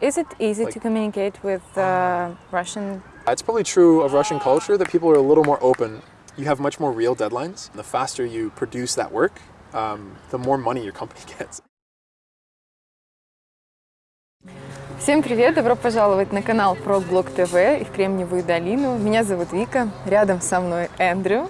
Is it easy Like- to communicate with uh, Russian? It's probably true of Russian culture that people are a little more open. You have much more real deadlines. The faster you produce that work, um, the more money your company gets. Всем привет! Добро пожаловать на канал ProBlog TV и в Кремниевую долину. Меня зовут Вика, рядом со мной Эндрю.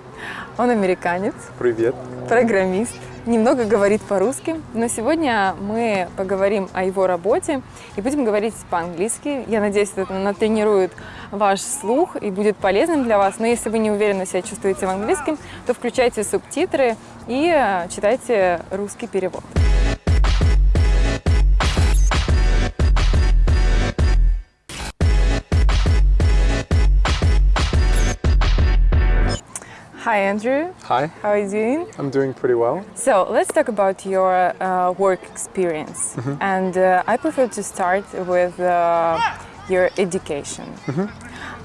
Он американец, Привет. программист, немного говорит по-русски, но сегодня мы поговорим о его работе и будем говорить по-английски. Я надеюсь, это натренирует ваш слух и будет полезным для вас. Но если вы не уверенно себя чувствуете в английском, то включайте субтитры и э, читайте русский перевод. Hi Andrew, Hi, how are you doing? I'm doing pretty well. So let's talk about your uh, work experience. And uh, I prefer to start with uh, your education.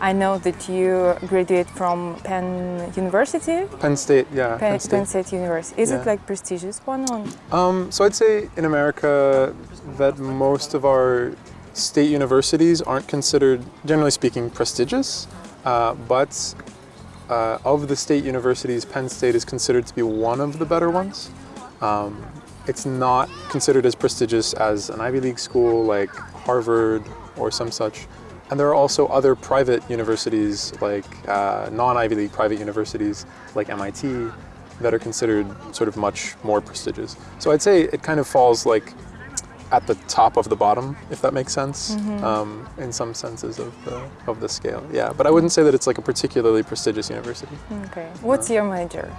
I know that you graduate from Penn University, Penn State, yeah, Penn, Penn State. Penn State University. Is it like prestigious one? Or? Um, so I'd say in America that most of our state universities aren't considered, generally speaking, prestigious. Uh, but uh, of the state universities, Penn State is considered to be one of the better ones. Um, it's not considered as prestigious as an Ivy League school like Harvard or some such. And there are also other private universities, like uh, non-Ivy League private universities, like MIT, that are considered sort of much more prestigious. So I'd say it kind of falls like at the top of the bottom, if that makes sense, um, in some senses of the of the scale. Yeah, but I wouldn't say that it's like a particularly prestigious university. Okay. What's your major?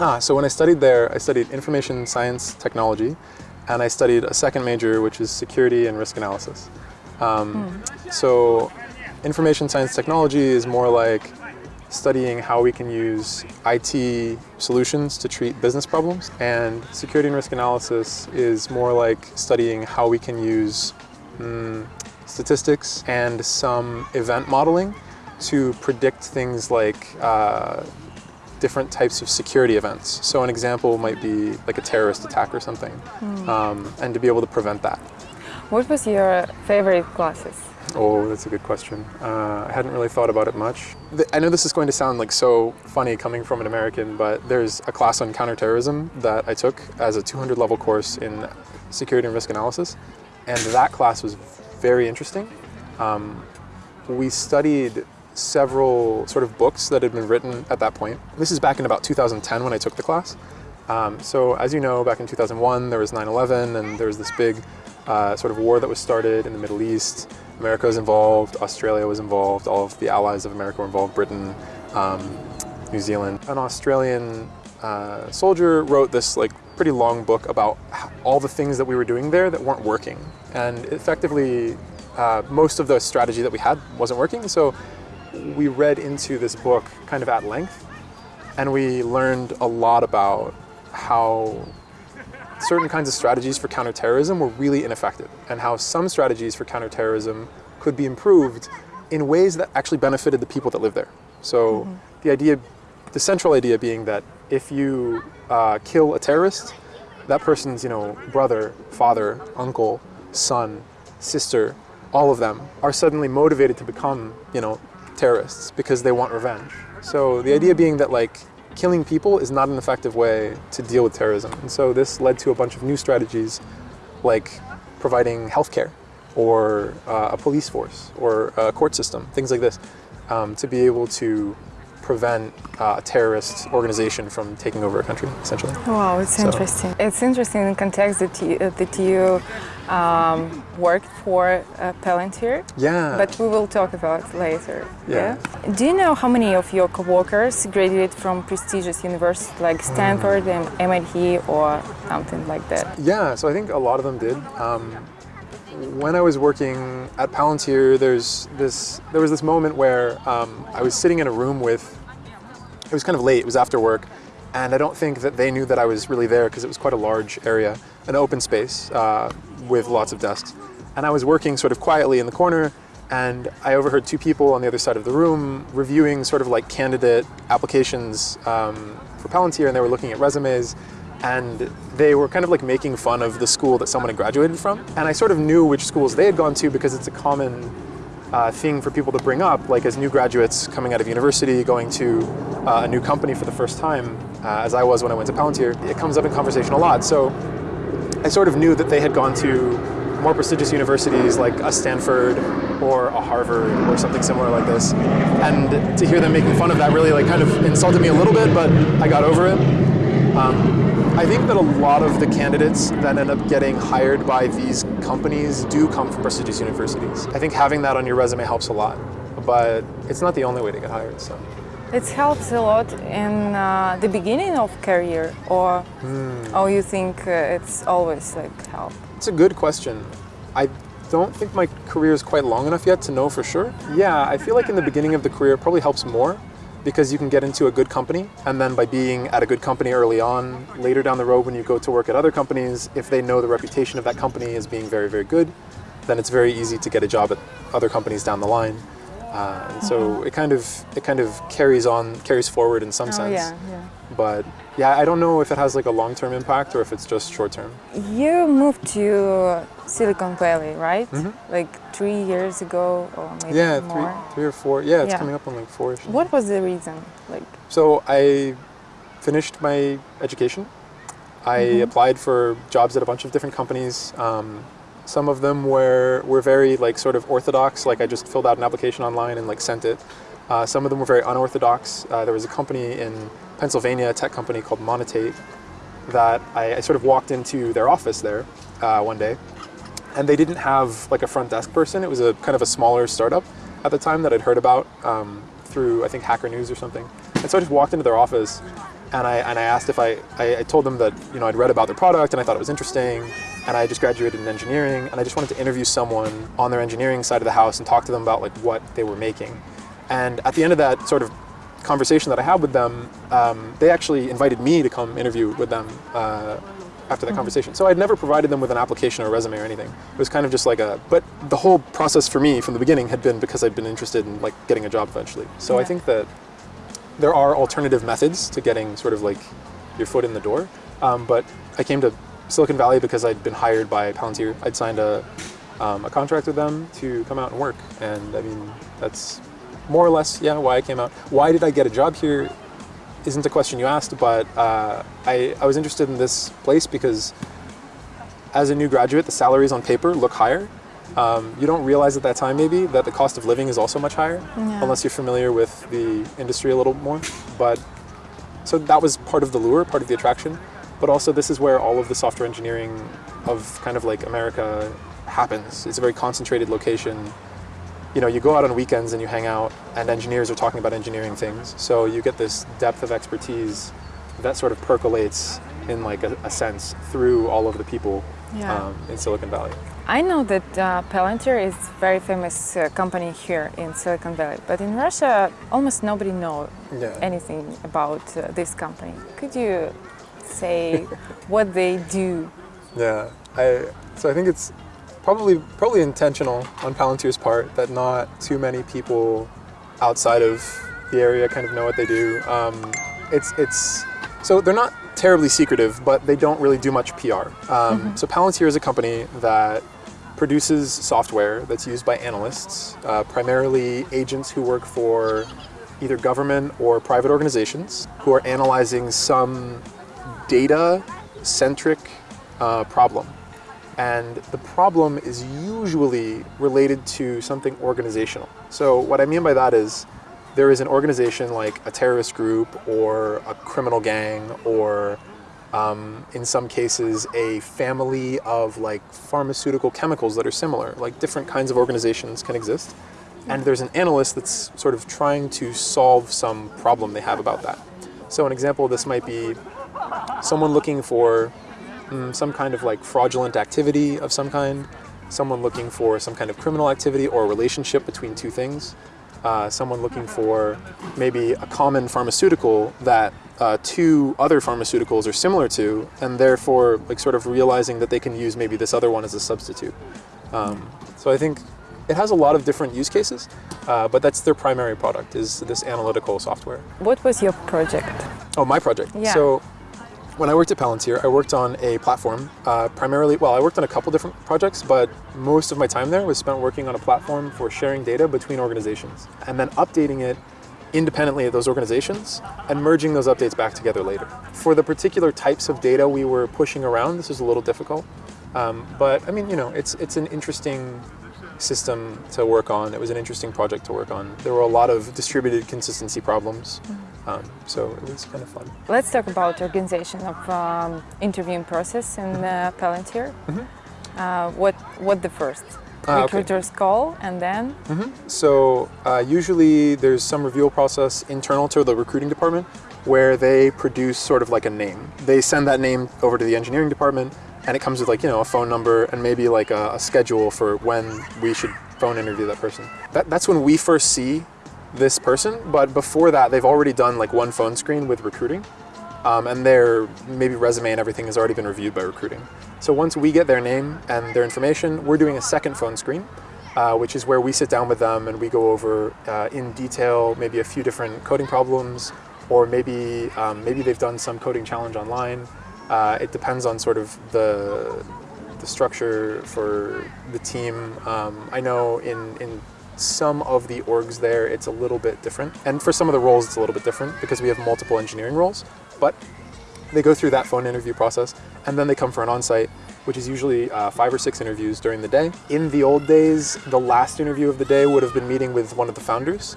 Ah, so when I studied there, I studied information science technology, and I studied a second major, which is security and risk analysis. Um, So, information science technology is more like studying how we can use IT solutions to treat business problems, and security and risk analysis is more like studying how we can use mm, statistics and some event modeling to predict things like uh, different types of security events. So an example might be like a terrorist attack or something, um, and to be able to prevent that. What was your favorite classes? Oh, that's a good question. Uh, I hadn't really thought about it much. I know this is going to sound like so funny coming from an American, but there's a class on counterterrorism that I took as a 200 level course in security and risk analysis, and that class was very interesting. Um, we studied several sort of books that had been written at that point. This is back in about 2010 when I took the class. Um, so as you know, back in 2001, there was 9/11, and there was this big uh, sort of war that was started in the Middle East. America was involved, Australia was involved, all of the allies of America were involved, Britain, um, New Zealand. An Australian uh, soldier wrote this like pretty long book about all the things that we were doing there that weren't working, and effectively, uh, most of the strategy that we had wasn't working. So we read into this book kind of at length, and we learned a lot about how certain kinds of strategies for counterterrorism were really ineffective, and how some strategies for counterterrorism could be improved in ways that actually benefited the people that live there. So the idea, the central idea being that if you uh, kill a terrorist, that person's you know brother, father, uncle, son, sister, all of them are suddenly motivated to become you know terrorists because they want revenge. So the idea being that like killing people is not an effective way to deal with terrorism. And so this led to a bunch of new strategies like providing healthcare or uh, a police force or a court system, things like this, um, to be able to prevent uh, a terrorist organization from taking over a country, essentially. Wow, it's So- interesting. It's interesting in context that you, uh, that you um, worked for uh, Palantir. Yeah. But we will talk about later. Yeah. Do you know how many of your coworkers graduate from prestigious universities like Stanford and MIT or something like that? Yeah, so I think a lot of them did. Um, when I was working at Palantir, there's this. There was this moment where um, I was sitting in a room with. It was kind of late. It was after work, and I don't think that they knew that I was really there because it was quite a large area, an open space uh, with lots of desks. And I was working sort of quietly in the corner, and I overheard two people on the other side of the room reviewing sort of like candidate applications um, for Palantir, and they were looking at resumes. And they were kind of like making fun of the school that someone had graduated from. And I sort of knew which schools they had gone to because it's a common uh, thing for people to bring up, like as new graduates coming out of university, going to uh, a new company for the first time, uh, as I was when I went to Palantir. It comes up in conversation a lot. So I sort of knew that they had gone to more prestigious universities like a Stanford or a Harvard or something similar like this. And to hear them making fun of that really like kind of insulted me a little bit, but I got over it. Um, I think that a lot of the candidates that end up getting hired by these companies do come from prestigious universities. I think having that on your resume helps a lot, but it's not the only way to get hired. So. It helps a lot in uh, the beginning of career, or or you think uh, it's always like help? It's a good question. I don't think my career is quite long enough yet to know for sure. Yeah, I feel like in the beginning of the career it probably helps more because you can get into a good company and then by being at a good company early on, later down the road when you go to work at other companies, if they know the reputation of that company as being very, very good, then it's very easy to get a job at other companies down the line. Uh, and so it kind of it kind of carries on, carries forward in some Oh sense. yeah, yeah. But yeah, I don't know if it has like a long-term impact or if it's just short-term. You moved to Silicon Valley, right? Mhm. Like three years ago, or maybe Yeah, three, more. three or four. Yeah, it's Yeah. coming up on like four. What was the reason? Like, So I finished my education. I Mhm. applied for jobs at a bunch of different companies. Um, some of them were were very like sort of orthodox. Like I just filled out an application online and like sent it. Uh, some of them were very unorthodox. Uh, there was a company in Pennsylvania, a tech company called Monetate, that I, I sort of walked into their office there uh, one day, and they didn't have like a front desk person. It was a kind of a smaller startup at the time that I'd heard about um, through I think Hacker News or something. And so I just walked into their office, and I and I asked if I, I I told them that you know I'd read about their product and I thought it was interesting, and I just graduated in engineering, and I just wanted to interview someone on their engineering side of the house and talk to them about like what they were making. And at the end of that sort of conversation that I had with them, um, they actually invited me to come interview with them uh, after that conversation. So I'd never provided them with an application or resume or anything. It was kind of just like a. But the whole process for me from the beginning had been because I'd been interested in like getting a job eventually. So I think that there are alternative methods to getting sort of like your foot in the door. Um, but I came to Silicon Valley because I'd been hired by Palantir. I'd signed a, um, a contract with them to come out and work. And I mean, that's more or less, yeah, why I came out. Why did I get a job here isn't a question you asked, but uh, I, I was interested in this place because as a new graduate, the salaries on paper look higher. Um, you don't realize at that time maybe that the cost of living is also much higher, Yeah. unless you're familiar with the industry a little more. But so that was part of the lure, part of the attraction. But also, this is where all of the software engineering of kind of like America happens. It's a very concentrated location. You know, you go out on weekends and you hang out, and engineers are talking about engineering things. So you get this depth of expertise that sort of percolates in like a, a sense through all of the people Yeah. um, in Silicon Valley. I know that uh, Palantir is a very famous uh, company here in Silicon Valley, but in Russia, almost nobody knows Yeah. anything about uh, this company. Could you say what they do? Yeah, I so I think it's probably probably intentional on Palantir's part that not too many people outside of the area kind of know what they do. Um, it's it's so they're not terribly secretive, but they don't really do much PR. Um, So Palantir is a company that produces software that's used by analysts, uh, primarily agents who work for either government or private organizations who are analyzing some data centric uh, problem. And the problem is usually related to something organizational. So, what I mean by that is there is an organization like a terrorist group or a criminal gang or um, in some cases a family of like pharmaceutical chemicals that are similar. Like different kinds of organizations can exist. And there's an analyst that's sort of trying to solve some problem they have about that. So an example of this might be someone looking for mm, some kind of like fraudulent activity of some kind someone looking for some kind of criminal activity or a relationship between two things uh, someone looking for maybe a common pharmaceutical that uh, two other pharmaceuticals are similar to, and therefore, like, sort of realizing that they can use maybe this other one as a substitute. Um, so I think it has a lot of different use cases, uh, but that's their primary product is this analytical software. What was your project? Oh, my project. Yeah. So When I worked at Palantir, I worked on a platform, uh, primarily, well, I worked on a couple different projects, but most of my time there was spent working on a platform for sharing data between organizations and then updating it independently of those organizations and merging those updates back together later. For the particular types of data we were pushing around, this was a little difficult. Um, but I mean, you know, it's, it's an interesting system to work on. It was an interesting project to work on. There were a lot of distributed consistency problems. Um, so it was kind of fun. Let's talk about organization of um, interviewing process in uh, Palantir. Uh, what what the first Ah, okay. recruiters call and then So uh, usually there's some review process internal to the recruiting department where they produce sort of like a name. They send that name over to the engineering department and it comes with like, you know, a phone number and maybe like a, a schedule for when we should phone interview that person. That, that's when we first see this person, but before that they've already done like one phone screen with recruiting um, and their maybe resume and everything has already been reviewed by recruiting. So once we get their name and their information, we're doing a second phone screen, uh, which is where we sit down with them and we go over uh, in detail maybe a few different coding problems, or maybe um, maybe they've done some coding challenge online. Uh, it depends on sort of the the structure for the team. Um, I know in in some of the orgs there, it's a little bit different, and for some of the roles, it's a little bit different because we have multiple engineering roles. But they go through that phone interview process, and then they come for an on-site, which is usually uh, five or six interviews during the day. In the old days, the last interview of the day would have been meeting with one of the founders,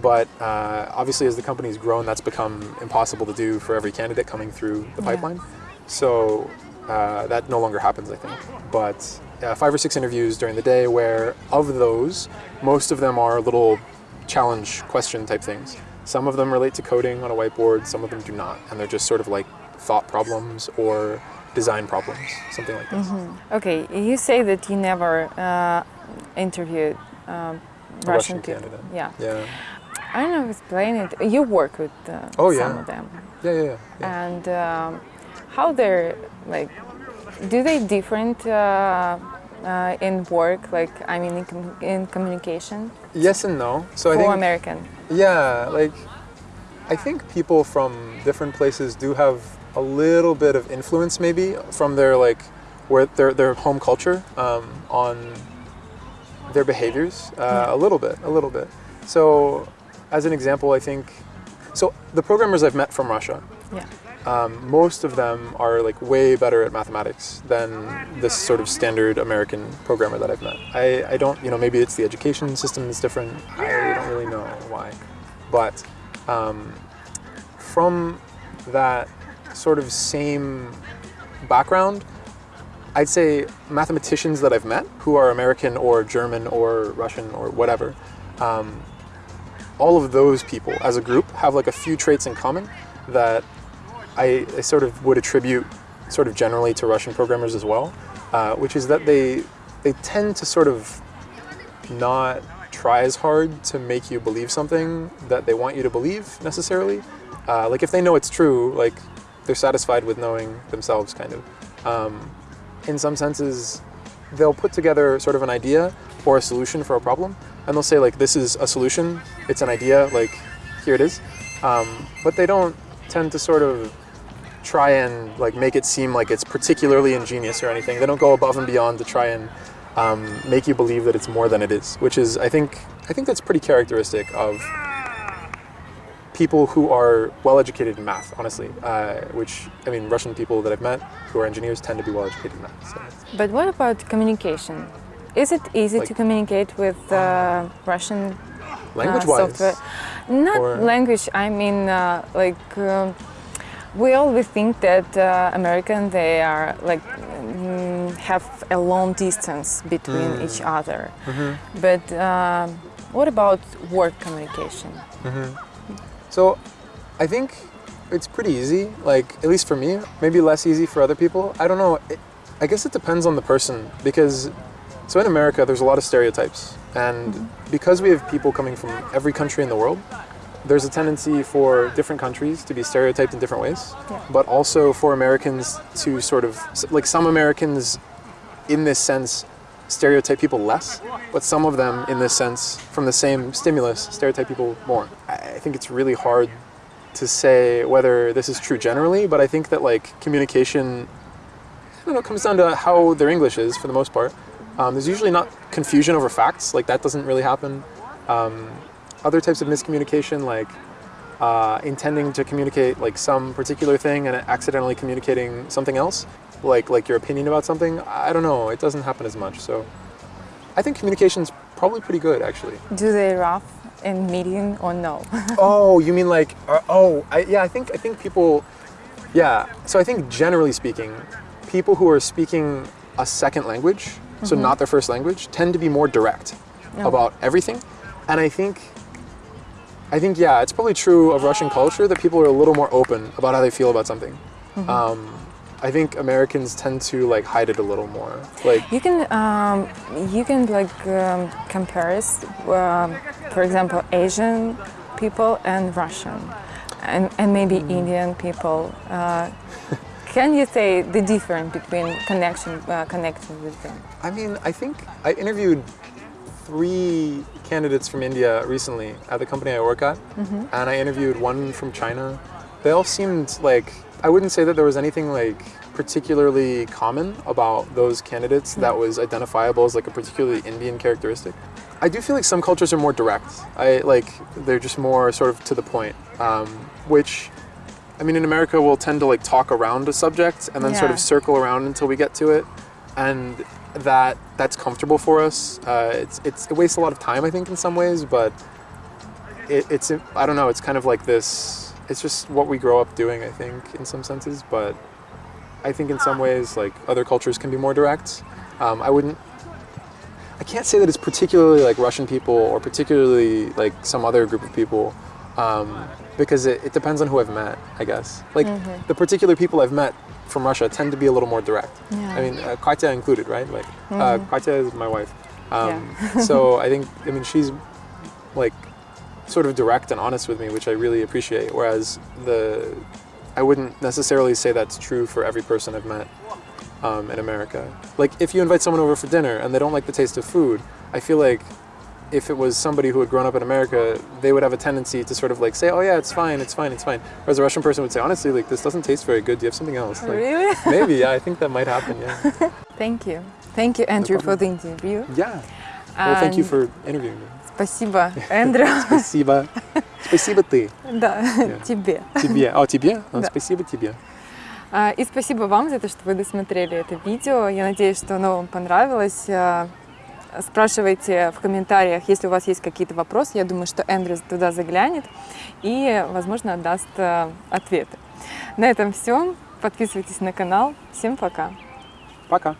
but uh, obviously as the company's grown, that's become impossible to do for every candidate coming through the Yeah. pipeline. So uh, that no longer happens, I think. But uh, five or six interviews during the day, where of those, most of them are little challenge question type things. Some of them relate to coding on a whiteboard, some of them do not, and they're just sort of like thought problems or design problems, something like this. okay you say that you never uh, interviewed um, Russian, Russian people candidate. yeah Yeah, I don't know explain it you work with uh, Oh, some yeah. of them yeah, yeah. yeah, yeah. and um, how they're like do they different uh, uh, in work like i mean in, com- in communication Yes and no. So I think american Yeah, like I think people from different places do have a little bit of influence, maybe from their like where their their home culture um, on their behaviors. Uh, A little bit, a little bit. So, as an example, I think so. The programmers I've met from Russia, yeah um, most of them are like way better at mathematics than this sort of standard American programmer that I've met. I, I don't, you know, maybe it's the education system is different. I don't really know why. But um, from that sort of same background, I'd say mathematicians that I've met who are American or German or Russian or whatever, um, all of those people as a group have like a few traits in common that I, I sort of would attribute sort of generally to Russian programmers as well, uh, which is that they they tend to sort of not try as hard to make you believe something that they want you to believe necessarily. Uh, like if they know it's true, like they're satisfied with knowing themselves, kind of. Um, in some senses, they'll put together sort of an idea or a solution for a problem, and they'll say like, "This is a solution. It's an idea. Like, here it is." Um, but they don't tend to sort of try and like make it seem like it's particularly ingenious or anything. They don't go above and beyond to try and um, make you believe that it's more than it is, which is I think I think that's pretty characteristic of people who are well educated in math. Honestly, uh, which I mean, Russian people that I've met who are engineers tend to be well educated in math. So. but what about communication is it easy Like- to communicate with uh, russian uh, Language-wise, software not Or- language i mean uh, like um, we always think that uh, american they are like mm, have a long distance between Mm. each other Mm-hmm. but um, what about word communication So I think it's pretty easy, like at least for me, maybe less easy for other people. I don't know. It, I guess it depends on the person because so in America there's a lot of stereotypes and because we have people coming from every country in the world, there's a tendency for different countries to be stereotyped in different ways, Yeah. but also for Americans to sort of like some Americans in this sense stereotype people less, but some of them in this sense from the same stimulus stereotype people more. I think it's really hard to say whether this is true generally, but I think that like communication, I don't know, comes down to how their English is for the most part. Um, there's usually not confusion over facts, like that doesn't really happen. Um, other types of miscommunication, like uh, intending to communicate like some particular thing and accidentally communicating something else, like like your opinion about something. I don't know. It doesn't happen as much. So I think communication's probably pretty good actually. Do they rough in meeting or no? oh, you mean like uh, oh I, yeah? I think I think people yeah. So I think generally speaking, people who are speaking a second language, so not their first language, tend to be more direct about everything, and I think I think yeah, it's probably true of Russian culture that people are a little more open about how they feel about something. Um, I think Americans tend to like hide it a little more. Like You can um, you can like um, compare us, um, for example, Asian people and Russian, and, and maybe Indian people. Uh, can you say the difference between connection uh, connecting with them? I mean, I think I interviewed three candidates from India recently at the company I work at, and I interviewed one from China. They all seemed like I wouldn't say that there was anything like particularly common about those candidates that was identifiable as like a particularly Indian characteristic. I do feel like some cultures are more direct. I like they're just more sort of to the point, um, which. I mean, in America, we'll tend to like talk around a subject and then sort of circle around until we get to it, and that that's comfortable for us. Uh, it's, it's it wastes a lot of time, I think, in some ways, but it, it's I don't know. It's kind of like this. It's just what we grow up doing, I think, in some senses. But I think in some ways, like other cultures can be more direct. Um, I wouldn't. I can't say that it's particularly like Russian people or particularly like some other group of people, um, because it, it depends on who I've met. I guess like the particular people I've met from Russia tend to be a little more direct. Yeah. I mean, uh, Katya included, right? Like uh, Katya is my wife. Um, Yeah. so I think I mean she's like sort of direct and honest with me, which I really appreciate. Whereas the I wouldn't necessarily say that's true for every person I've met um, in America. Like if you invite someone over for dinner and they don't like the taste of food, I feel like if it was somebody who had grown up in America, they would have a tendency to sort of like say, "Oh yeah, it's fine, it's fine, it's fine." Whereas a Russian person would say, "Honestly, like this doesn't taste very good. Do you have something else?" Like, Really? Maybe, yeah. I think that might happen. Yeah. Thank you. Thank you, Andrew, for problem. the interview. Yeah. Well, thank you And- for interviewing me. Спасибо, Эндрю. Спасибо. Спасибо ты. Да, тебе. Тебе. О, тебе? А, Да. Спасибо тебе. А, И спасибо вам за то, что вы досмотрели это видео. Я надеюсь, что оно вам понравилось. Спрашивайте в комментариях, если у вас есть какие-то вопросы. Я думаю, что Эндрю туда заглянет и, возможно, даст а, ответы. На этом все. Подписывайтесь на канал. Всем пока. Пока.